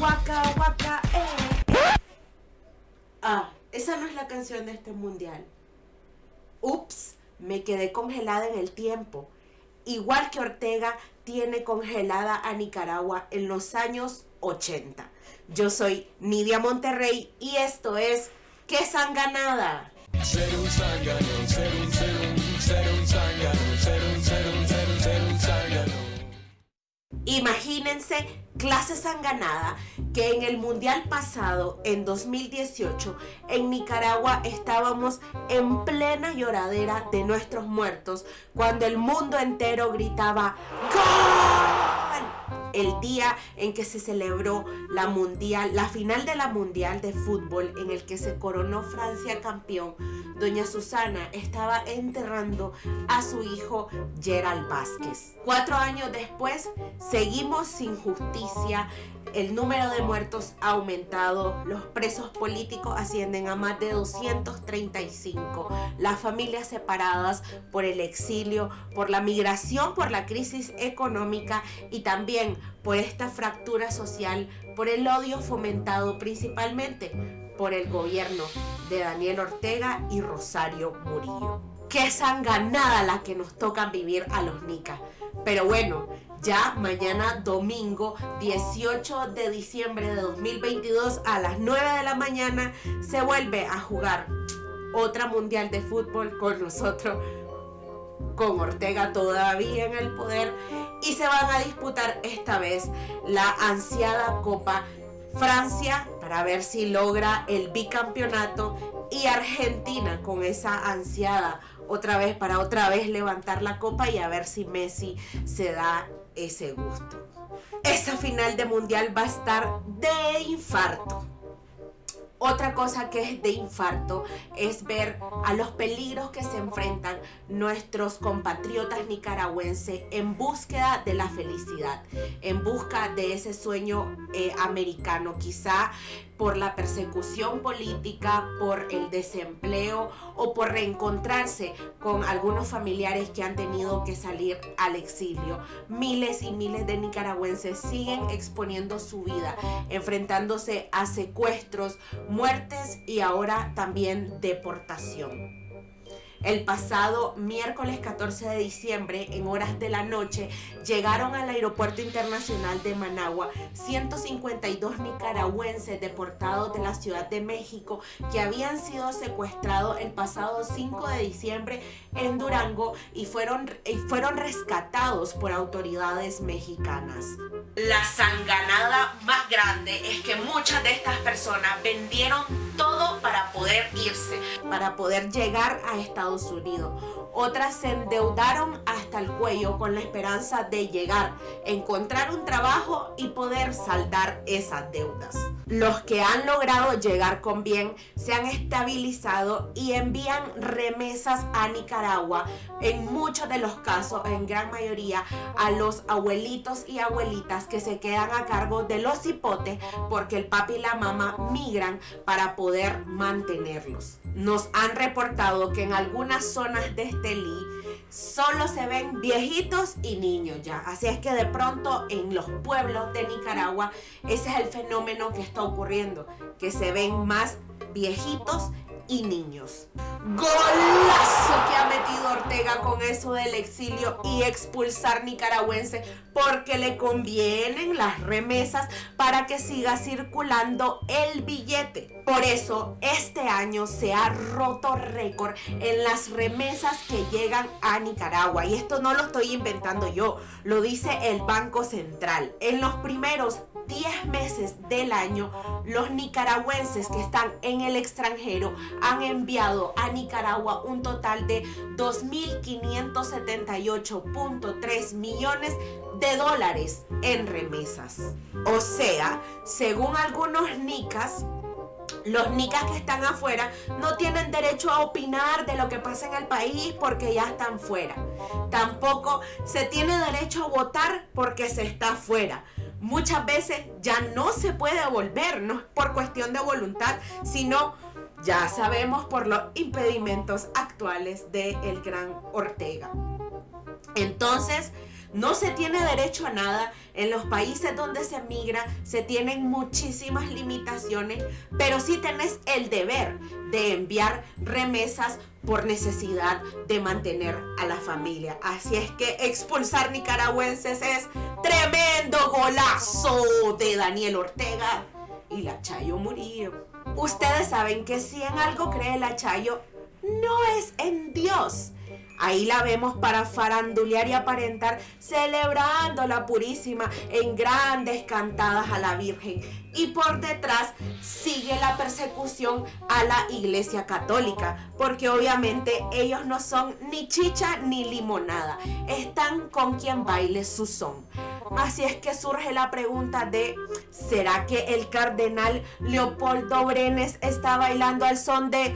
Waka, waka, eh. Ah, esa no es la canción de este mundial. Ups, me quedé congelada en el tiempo. Igual que Ortega tiene congelada a Nicaragua en los años 80. Yo soy Nidia Monterrey y esto es ¡Qué sanganada! Ser un ser un, ser un, ser un ser Imagínense clase sanganada que en el mundial pasado, en 2018, en Nicaragua estábamos en plena lloradera de nuestros muertos cuando el mundo entero gritaba ¡Gol! El día en que se celebró la mundial, la final de la mundial de fútbol en el que se coronó Francia campeón, doña Susana estaba enterrando a su hijo Gerald Vázquez. Cuatro años después, seguimos sin justicia, el número de muertos ha aumentado, los presos políticos ascienden a más de 235, las familias separadas por el exilio, por la migración, por la crisis económica y también por esta fractura social, por el odio fomentado principalmente por el gobierno de Daniel Ortega y Rosario Murillo. Qué sanganada la que nos toca vivir a los nicas. Pero bueno, ya mañana domingo 18 de diciembre de 2022 a las 9 de la mañana se vuelve a jugar otra mundial de fútbol con nosotros, con Ortega todavía en el poder y se van a disputar esta vez la ansiada Copa Francia para ver si logra el bicampeonato y Argentina con esa ansiada otra vez para otra vez levantar la copa y a ver si Messi se da ese gusto. Esa final de mundial va a estar de infarto. Otra cosa que es de infarto es ver a los peligros que se enfrentan nuestros compatriotas nicaragüenses en búsqueda de la felicidad, en busca de ese sueño eh, americano. Quizá por la persecución política, por el desempleo o por reencontrarse con algunos familiares que han tenido que salir al exilio. Miles y miles de nicaragüenses siguen exponiendo su vida, enfrentándose a secuestros, muertes y ahora también deportación. El pasado miércoles 14 de diciembre, en horas de la noche, llegaron al Aeropuerto Internacional de Managua 152 nicaragüenses deportados de la Ciudad de México que habían sido secuestrados el pasado 5 de diciembre en Durango y fueron, y fueron rescatados por autoridades mexicanas. La sanganada más grande es que muchas de estas personas vendieron todo para poder irse, para poder llegar a Estados Unidos. Otras se endeudaron hasta el cuello con la esperanza de llegar, encontrar un trabajo y poder saldar esas deudas. Los que han logrado llegar con bien se han estabilizado y envían remesas a Nicaragua, en muchos de los casos, en gran mayoría, a los abuelitos y abuelitas que se quedan a cargo de los hipotes porque el papi y la mamá migran para poder mantenerlos. Nos han reportado que en algunas zonas de Estelí solo se ven viejitos y niños ya. Así es que de pronto en los pueblos de Nicaragua ese es el fenómeno que está ocurriendo, que se ven más viejitos y niños. Golazo que ha metido Ortega con eso del exilio y expulsar nicaragüenses porque le convienen las remesas para que siga circulando el billete. Por eso este año se ha roto récord en las remesas que llegan a Nicaragua. Y esto no lo estoy inventando yo, lo dice el Banco Central. En los primeros 10 meses del año, los nicaragüenses que están en el extranjero han enviado a Nicaragua un total de 2.578.3 millones de dólares en remesas. O sea, según algunos nicas, los nicas que están afuera no tienen derecho a opinar de lo que pasa en el país porque ya están fuera. Tampoco se tiene derecho a votar porque se está fuera muchas veces ya no se puede volver, no es por cuestión de voluntad, sino ya sabemos por los impedimentos actuales del el gran Ortega. Entonces, no se tiene derecho a nada. En los países donde se migra se tienen muchísimas limitaciones, pero sí tenés el deber de enviar remesas por necesidad de mantener a la familia. Así es que expulsar nicaragüenses es tremendo golazo de Daniel Ortega y la Chayo Murillo. Ustedes saben que si en algo cree la Chayo, no es en Dios. Ahí la vemos para farandulear y aparentar, celebrando la purísima en grandes cantadas a la Virgen. Y por detrás sigue la persecución a la Iglesia Católica, porque obviamente ellos no son ni chicha ni limonada, están con quien baile su son. Así es que surge la pregunta de, ¿será que el cardenal Leopoldo Brenes está bailando al son de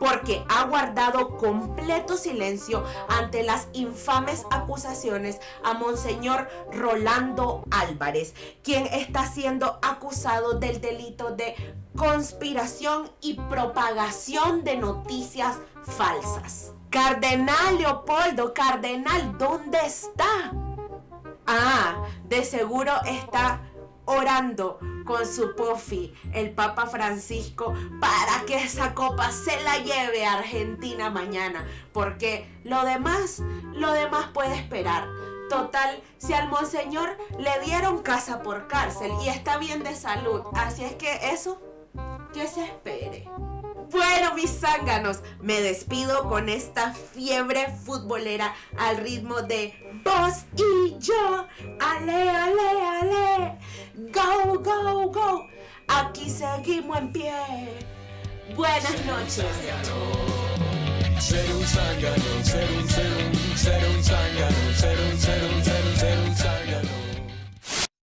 porque ha guardado completo silencio ante las infames acusaciones a Monseñor Rolando Álvarez, quien está siendo acusado del delito de conspiración y propagación de noticias falsas. Cardenal Leopoldo, Cardenal, ¿dónde está? Ah, de seguro está orando con su pofi, el Papa Francisco, para que esa copa se la lleve a Argentina mañana. Porque lo demás, lo demás puede esperar. Total, si al monseñor le dieron casa por cárcel y está bien de salud, así es que eso, que se espere. Bueno, mis zánganos, me despido con esta fiebre futbolera al ritmo de vos y yo. Ale, ale, ale. Go, go, go. Aquí seguimos en pie. Buenas noches.